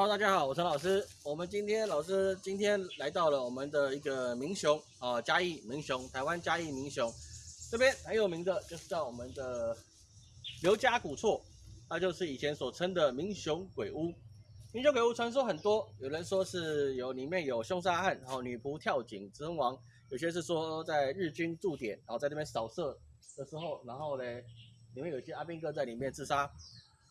Hello，大家好，我陈老师。我们今天老师今天来到了我们的一个明雄啊，嘉义明雄，台湾嘉义明雄这边很有名的，就是叫我们的刘家古厝，那就是以前所称的明雄鬼屋。明雄鬼屋传说很多，有人说是有里面有凶杀案，然后女仆跳井身亡；有些是说在日军驻点，然后在那边扫射的时候，然后呢，里面有些阿兵哥在里面自杀。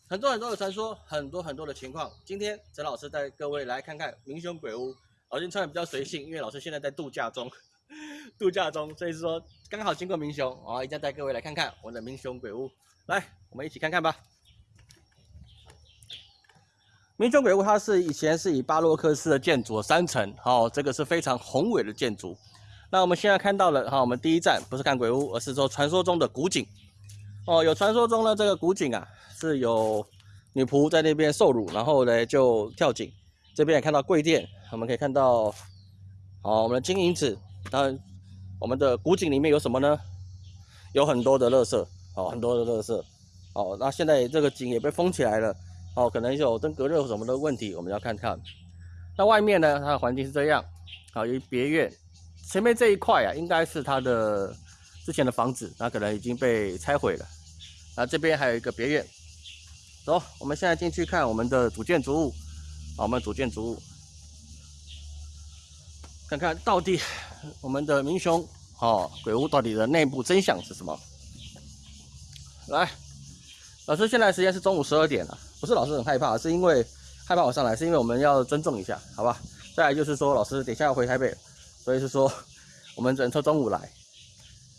很多很多的传说，很多很多的情况。今天陈老师带各位来看看明雄鬼屋。老师穿的比较随性，因为老师现在在度假中，度假中，所以说刚好经过明雄，啊，一定要带各位来看看我的明雄鬼屋。来，我们一起看看吧。明雄鬼屋它是以前是以巴洛克式的建筑，三层，好，这个是非常宏伟的建筑。那我们现在看到了，哈，我们第一站不是看鬼屋，而是说传说中的古井。哦，有传说中的这个古井啊。是有女仆在那边受辱，然后呢就跳井。这边也看到柜店，我们可以看到，好，我们的金银子。那我们的古井里面有什么呢？有很多的垃圾，哦，很多的垃圾。哦，那现在这个井也被封起来了，哦，可能有灯隔热什么的问题，我们要看看。那外面呢，它的环境是这样，好，有别院。前面这一块啊，应该是它的之前的房子，那可能已经被拆毁了。那这边还有一个别院。走，我们现在进去看我们的主建筑物，啊，我们主建筑物，看看到底我们的明雄哦鬼屋到底的内部真相是什么？来，老师，现在时间是中午十二点了，不是老师很害怕，是因为害怕我上来，是因为我们要尊重一下，好吧？再来就是说，老师等下要回台北，所以是说我们只能抽中午来。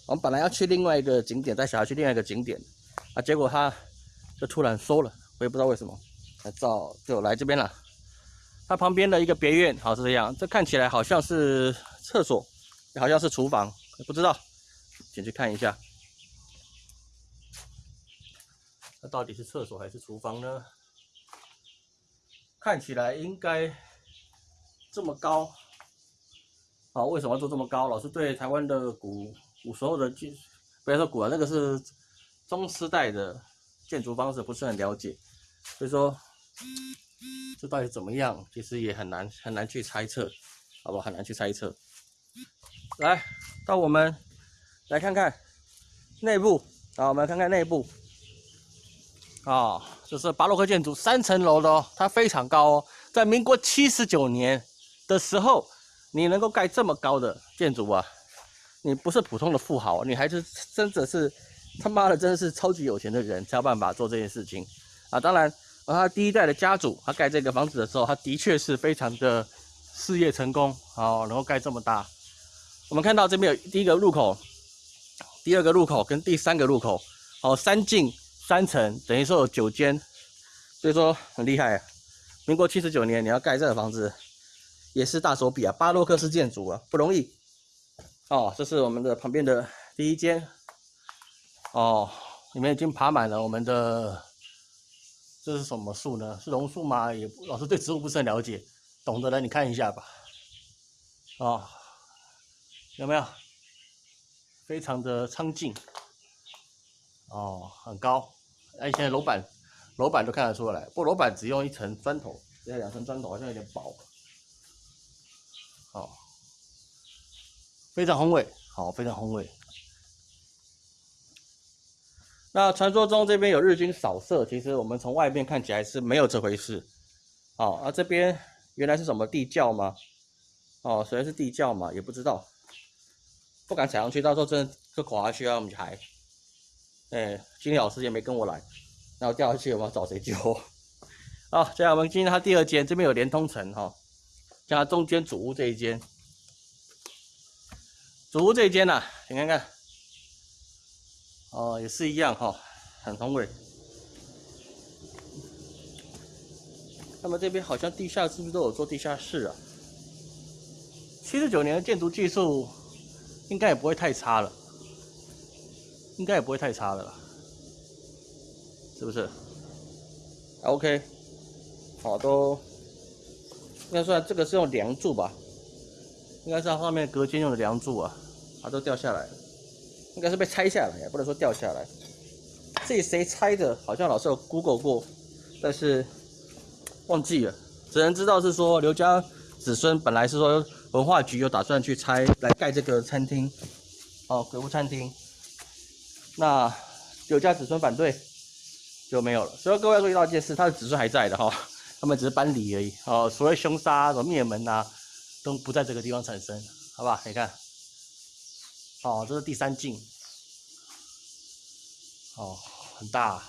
我们本来要去另外一个景点，带小孩去另外一个景点，啊，结果他。就突然收了，我也不知道为什么，来照就来这边了。它旁边的一个别院，好是这样，这看起来好像是厕所，好像是厨房，不知道，进去看一下。那到底是厕所还是厨房呢？看起来应该这么高，好，为什么做这么高？老师对台湾的古古时候的建，不要说古啊，那个是中时代的。建筑方式不是很了解，所以说这到底怎么样，其实也很难很难去猜测，好不好？很难去猜测。来到我们来看看内部啊，我们看看内部啊，这是巴洛克建筑，三层楼的哦，它非常高哦。在民国七十九年的时候，你能够盖这么高的建筑啊，你不是普通的富豪，你还是真的是。他妈的，真的是超级有钱的人才有办法做这件事情啊！当然，他第一代的家主，他盖这个房子的时候，他的确是非常的事业成功啊，能够盖这么大。我们看到这边有第一个入口、第二个入口跟第三个入口，哦，三进三层，等于说有九间，所以说很厉害。民国七十九年你要盖这个房子，也是大手笔啊，巴洛克式建筑啊，不容易。哦，这是我们的旁边的第一间。哦，里面已经爬满了我们的，这是什么树呢？是榕树吗？也老师对植物不是很了解，懂的人你看一下吧。哦，有没有？非常的苍劲。哦，很高。哎，现在楼板，楼板都看得出来，不过楼板只用一层砖头，这两层砖头好像有点薄。哦，非常宏伟，好，非常宏伟。那传说中这边有日军扫射，其实我们从外面看起来是没有这回事。好，啊这边原来是什么地窖吗？哦，虽然是地窖嘛，也不知道，不敢踩上去，到时候真的就垮下去啊，我们就还，哎，金老师也没跟我来，那我掉下去我们找谁救？好，接下来我们进入它第二间，这边有连通层哈，加中间主屋这一间，主屋这一间呐，你看看。哦，也是一样哈，很宏伟。那么这边好像地下是不是都有做地下室啊？七十九年的建筑技术应该也不会太差了，应该也不会太差的了，是不是？OK，好，都应该算这个是用梁柱吧？应该是它上面隔间用的梁柱啊，它都掉下来了。应该是被拆下来，也不能说掉下来。这谁拆的？好像老师有 Google 过，但是忘记了。只能知道是说刘家子孙本来是说文化局有打算去拆来盖这个餐厅，哦，鬼屋餐厅。那刘家子孙反对就没有了。所以各位要注意到一件事，他的子孙还在的哈，他们只是搬离而已。哦，所谓凶杀、什么灭门呐，都不在这个地方产生，好吧？你看，哦，这是第三镜，哦，很大。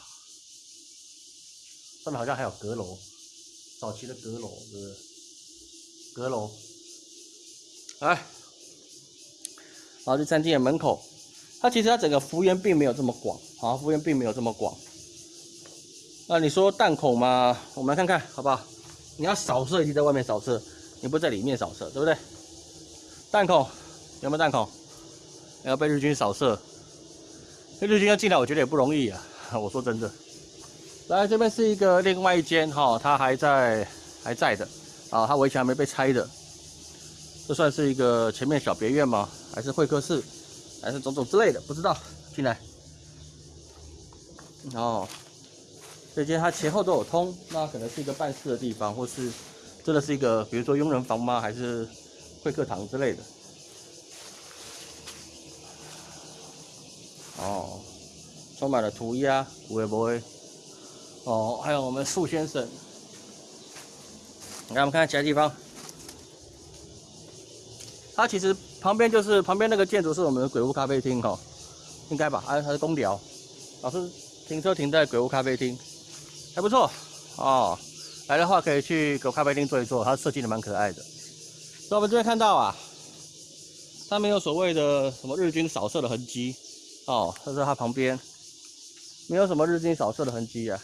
上面好像还有阁楼，早期的阁楼，是？阁楼，来，好，这餐厅的门口，它其实它整个幅员并没有这么广，好，幅员并没有这么广。那你说弹孔嘛？我们来看看，好不好？你要扫射，就在外面扫射，你不在里面扫射，对不对？弹孔有没有弹孔？要被日军扫射，日军要进来，我觉得也不容易啊。我说真的。来这边是一个另外一间哈，它还在还在的啊，它围墙还没被拆的，这算是一个前面小别院吗？还是会客室，还是种种之类的，不知道。进来，哦，这间它前后都有通，那可能是一个办事的地方，或是真的是一个，比如说佣人房吗？还是会客堂之类的？充满了涂鸦，会不会？哦，还有我们树先生，来我们看看其他地方。它其实旁边就是旁边那个建筑是我们的鬼屋咖啡厅哈，应该吧？还有它是公寮，老师停车停在鬼屋咖啡厅，还不错哦。来的话可以去鬼屋咖啡厅坐一坐，它设计的蛮可爱的。所以我们这边看到啊，它没有所谓的什么日军扫射的痕迹哦，它在它旁边没有什么日军扫射的痕迹啊。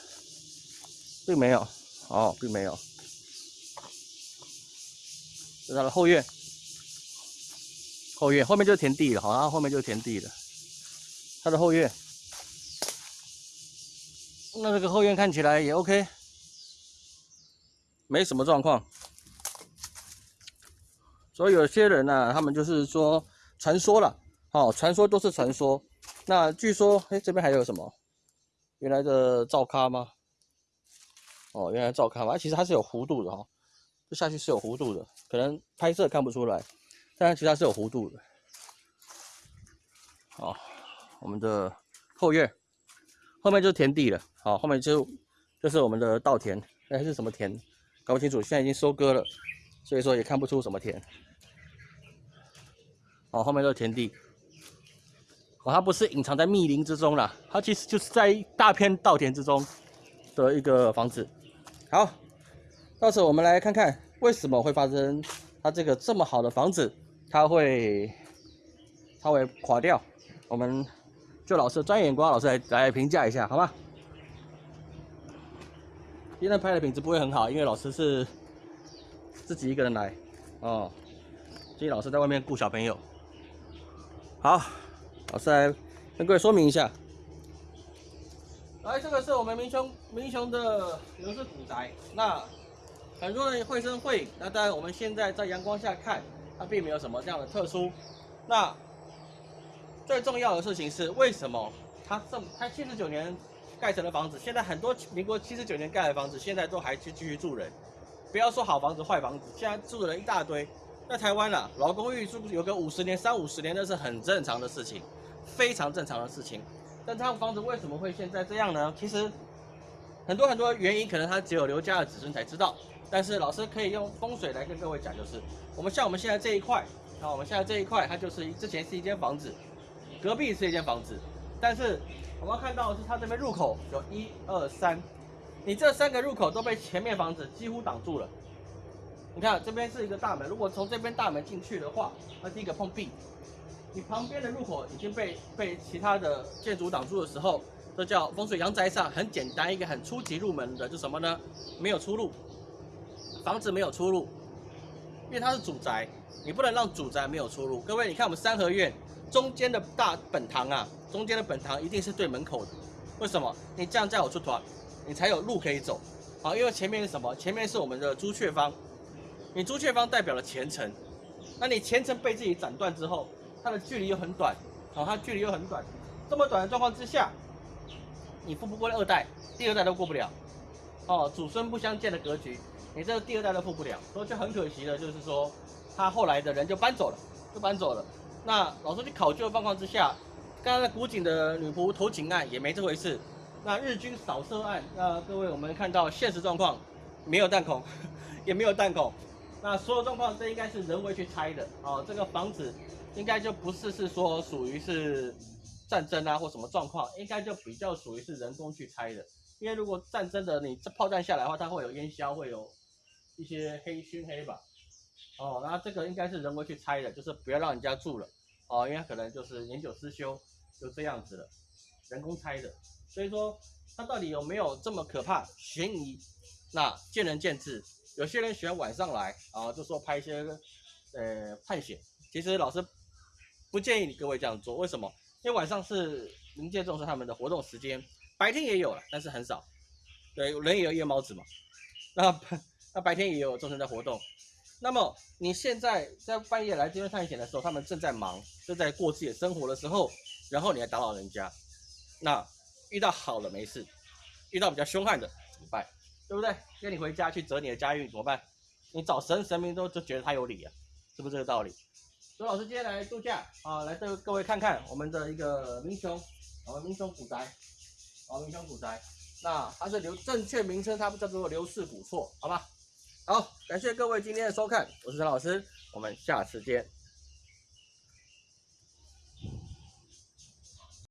并没有，哦，并没有。这是它的后院，后院后面就是田地了，好，然后面就是田地了。它的后院，那这个后院看起来也 OK，没什么状况。所以有些人呢，他们就是说传说了，哦，传说都是传说。那据说，哎，这边还有什么？原来的灶咖吗？哦，原来照咖嘛，其实它是有弧度的哈，这下去是有弧度的，可能拍摄看不出来，但是其实它是有弧度的。好，我们的后院后面就是田地了，好，后面就就是我们的稻田，哎，是什么田？搞不清楚，现在已经收割了，所以说也看不出什么田。好，后面就是田地，哦，它不是隐藏在密林之中了，它其实就是在大片稻田之中的一个房子。好，到时候我们来看看为什么会发生它这个这么好的房子，它会它会垮掉。我们就老师专业眼光，老师来来评价一下，好吗？今天拍的品质不会很好，因为老师是自己一个人来哦。今天老师在外面顾小朋友。好，老师来跟各位说明一下。来，这个是我们民雄民雄的刘氏古宅。那很多人绘声绘影，那当然我们现在在阳光下看，它并没有什么这样的特殊。那最重要的事情是，为什么它这么它七十九年盖成的房子，现在很多民国七十九年盖的房子，现在都还去继续住人。不要说好房子坏房子，现在住的人一大堆。在台湾啊，老公寓住有个五十年、三五十年，那是很正常的事情，非常正常的事情。但这套房子为什么会现在这样呢？其实很多很多原因，可能它只有刘家的子孙才知道。但是老师可以用风水来跟各位讲，就是我们像我们现在这一块，啊，我们现在这一块，它就是之前是一间房子，隔壁是一间房子。但是我们要看到的是它这边入口有一二三，你这三个入口都被前面房子几乎挡住了。你看这边是一个大门，如果从这边大门进去的话，那第一个碰壁。你旁边的入口已经被被其他的建筑挡住的时候，这叫风水阳宅上很简单一个很初级入门的，就什么呢？没有出路，房子没有出路，因为它是主宅，你不能让主宅没有出路。各位，你看我们三合院中间的大本堂啊，中间的本堂一定是对门口的，为什么？你这样才有出团，你才有路可以走。好，因为前面是什么？前面是我们的朱雀方，你朱雀方代表了前程，那你前程被自己斩断之后。它的距离又很短，好，它距离又很短，这么短的状况之下，你富不过二代，第二代都过不了，哦，祖孙不相见的格局。你这个第二代都富不了，所以就很可惜的，就是说他后来的人就搬走了，就搬走了。那老师去考究的状况之下，刚刚古井的女仆投井案也没这回事。那日军扫射案，那各位我们看到现实状况，没有弹孔，也没有弹孔。那所有状况这应该是人为去拆的哦，这个房子应该就不是是说属于是战争啊或什么状况，应该就比较属于是人工去拆的。因为如果战争的你这炮弹下来的话，它会有烟硝，会有一些黑熏黑吧。哦，那这个应该是人为去拆的，就是不要让人家住了哦，因为可能就是年久失修，就这样子了，人工拆的。所以说它到底有没有这么可怕？悬疑，那见仁见智。有些人喜欢晚上来啊，就说拍一些呃探险。其实老师不建议你各位这样做，为什么？因为晚上是临界众生他们的活动时间，白天也有了，但是很少。对，人也有夜猫子嘛。那那白天也有众生在活动。那么你现在在半夜来这边探险的时候，他们正在忙，正在过自己的生活的时候，然后你还打扰人家，那遇到好了没事，遇到比较凶悍的怎么办？对不对？跟你回家去折你的家运怎么办？你找神神明都就觉得他有理啊，是不是这个道理？周老师今天来度假啊，来带各位看看我们的一个民雄，我们明雄古宅，啊民雄古宅，那它是刘正确名称，它不叫做刘氏古厝，好吧？好，感谢各位今天的收看，我是陈老师，我们下次见。